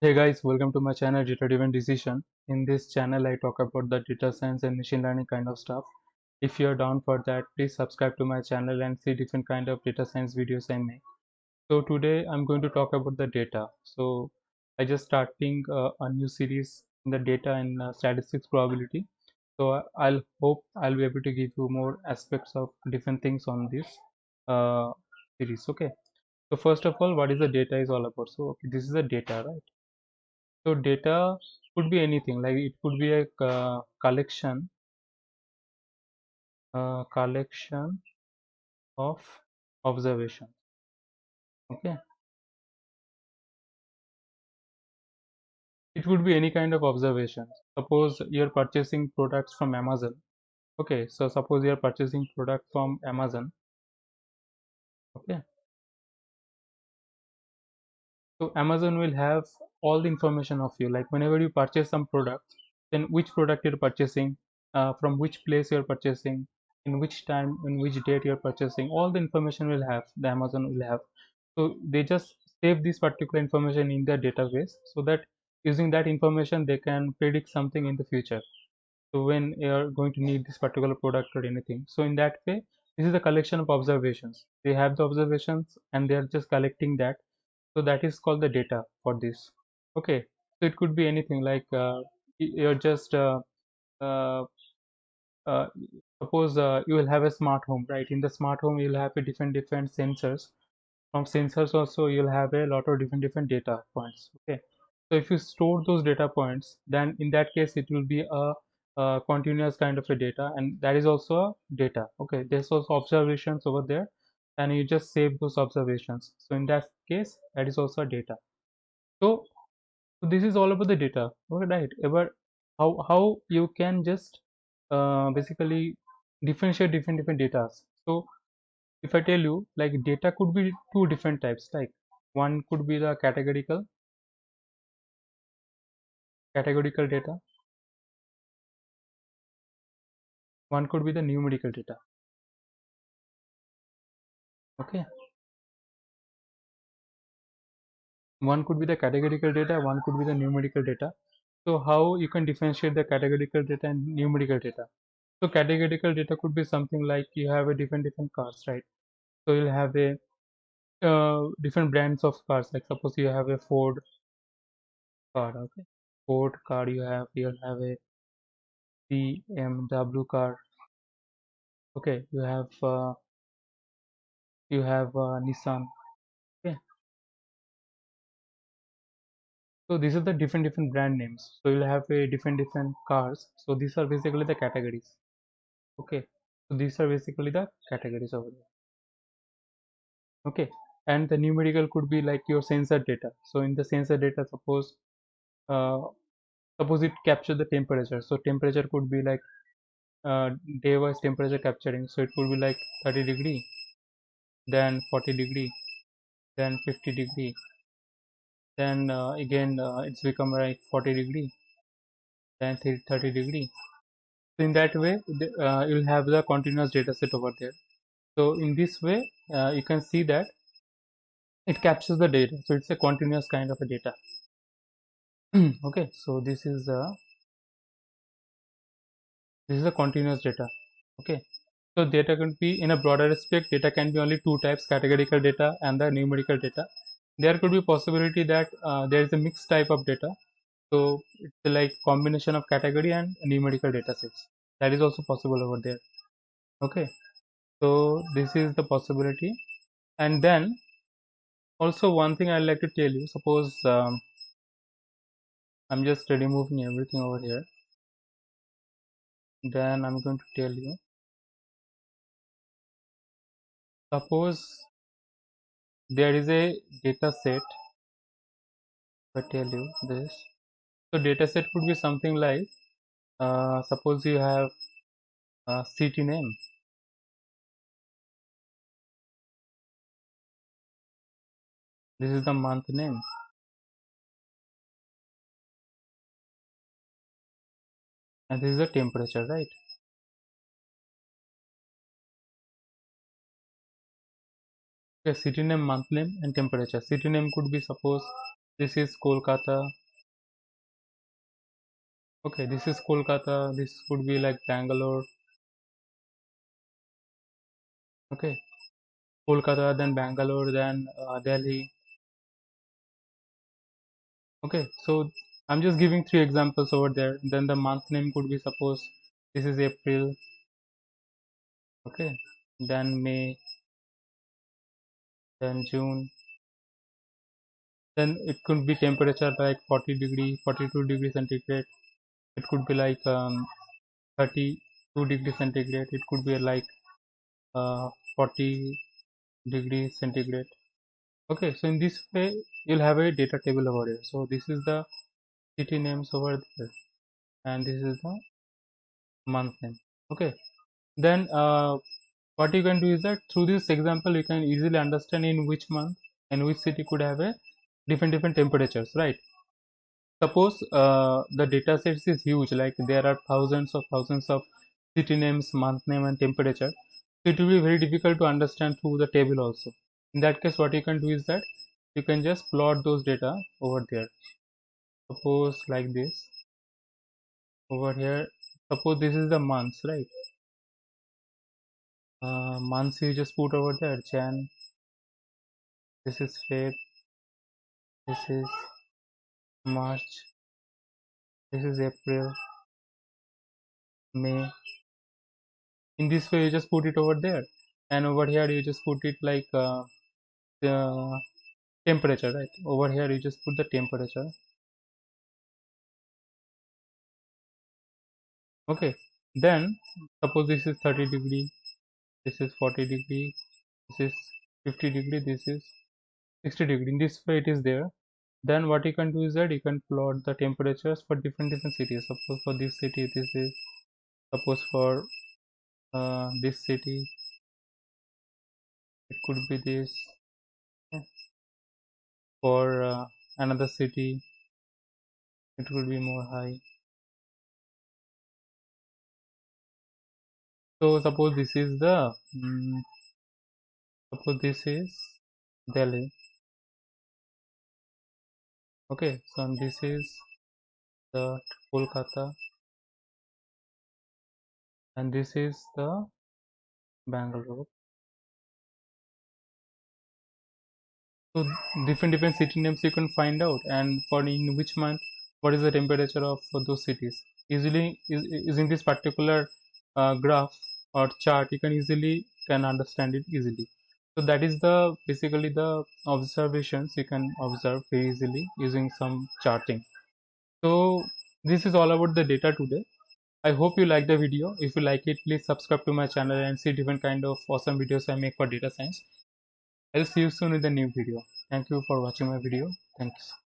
Hey guys, welcome to my channel Data Driven Decision. In this channel, I talk about the data science and machine learning kind of stuff. If you're down for that, please subscribe to my channel and see different kind of data science videos I make. So today I'm going to talk about the data. So I just starting uh, a new series in the data and uh, statistics probability. So I'll hope I'll be able to give you more aspects of different things on this uh, series. Okay. So first of all, what is the data is all about? So okay, this is the data, right? So data could be anything like it could be a uh, collection uh, collection of observation okay. It would be any kind of observation suppose you're purchasing products from amazon. Okay so suppose you're purchasing product from amazon. Okay. So amazon will have all the information of you. Like whenever you purchase some product then which product you're purchasing uh, from which place you're purchasing in which time in which date you're purchasing all the information will have the amazon will have. So they just save this particular information in their database so that using that information they can predict something in the future. So when you're going to need this particular product or anything. So in that way this is a collection of observations. They have the observations and they are just collecting that. So that is called the data for this okay so it could be anything like uh, you're just uh, uh, uh, suppose uh, you will have a smart home right? In the smart home you'll have a different different sensors. From sensors also you'll have a lot of different different data points okay? So if you store those data points then in that case it will be a, a continuous kind of a data and that is also a data okay? There's also observations over there and you just save those observations. So in that case that is also data. So, so this is all about the data. Right. About how how you can just uh, basically differentiate different different data. So if I tell you like data could be two different types. Like one could be the categorical categorical data. One could be the numerical data. Okay one could be the categorical data one could be the numerical data. So how you can differentiate the categorical data and numerical data? So categorical data could be something like you have a different different cars right? So you'll have a uh, different brands of cars like suppose you have a ford car okay? Ford car you have you'll have a bmw car okay? You have uh, you have uh, nissan so these are the different different brand names. So you'll have a different different cars. So these are basically the categories. Okay. So these are basically the categories over there okay. And the numerical could be like your sensor data. So in the sensor data suppose uh, suppose it capture the temperature. So temperature could be like uh, day wise temperature capturing. So it could be like 30 degree then 40 degree then 50 degree then uh, again uh, it's become like 40 degree then 30 degree. So in that way uh, you'll have the continuous data set over there. So in this way uh, you can see that it captures the data. So it's a continuous kind of a data. Okay so this is a this is a continuous data. Okay so data can be in a broader aspect data can be only two types categorical data and the numerical data there could be possibility that uh, there is a mixed type of data. So it's like combination of category and numerical data sets. That is also possible over there. Okay. So this is the possibility. And then also one thing i'd like to tell you. Suppose um, i'm just removing everything over here. Then i'm going to tell you. Suppose there is a data set. I tell you this. So data set could be something like uh, suppose you have a city name. This is the month name. And this is the temperature right okay city name month name and temperature. City name could be suppose this is Kolkata. Okay this is Kolkata. This could be like Bangalore. Okay. Kolkata then Bangalore then uh, Delhi. Okay so I'm just giving three examples over there. Then the month name could be suppose this is April. Okay. Then May then June. Then it could be temperature like 40 degree 42 degree centigrade. It could be like um, 32 degree centigrade. It could be like uh, 40 degree centigrade. Okay so in this way you'll have a data table over here. So this is the city names over there. And this is the month name. Okay. Then uh, what you can do is that through this example you can easily understand in which month and which city could have a different different temperatures right? Suppose uh, the data sets is huge like there are thousands of thousands of city names month name and temperature. So it will be very difficult to understand through the table also. In that case what you can do is that you can just plot those data over there. Suppose like this. Over here suppose this is the months right uh, months you just put over there jan this is feb. This is march. This is april. May. In this way you just put it over there. And over here you just put it like uh, the temperature right? Over here you just put the temperature. Okay. Then suppose this is 30 degree this is 40 degree this is 50 degree this is 60 degree. In this way it is there. Then what you can do is that you can plot the temperatures for different different cities. Suppose for this city this is suppose for uh, this city it could be this for uh, another city it will be more high so suppose this is the um, suppose this is Delhi. Okay so this is the Kolkata. And this is the Bangalore. So different different city names you can find out. And for in which month what is the temperature of those cities? Easily is, is in this particular uh, graph or chart you can easily can understand it easily. So that is the basically the observations you can observe very easily using some charting. So this is all about the data today. I hope you like the video. If you like it please subscribe to my channel and see different kind of awesome videos i make for data science. I'll see you soon in the new video. Thank you for watching my video. Thanks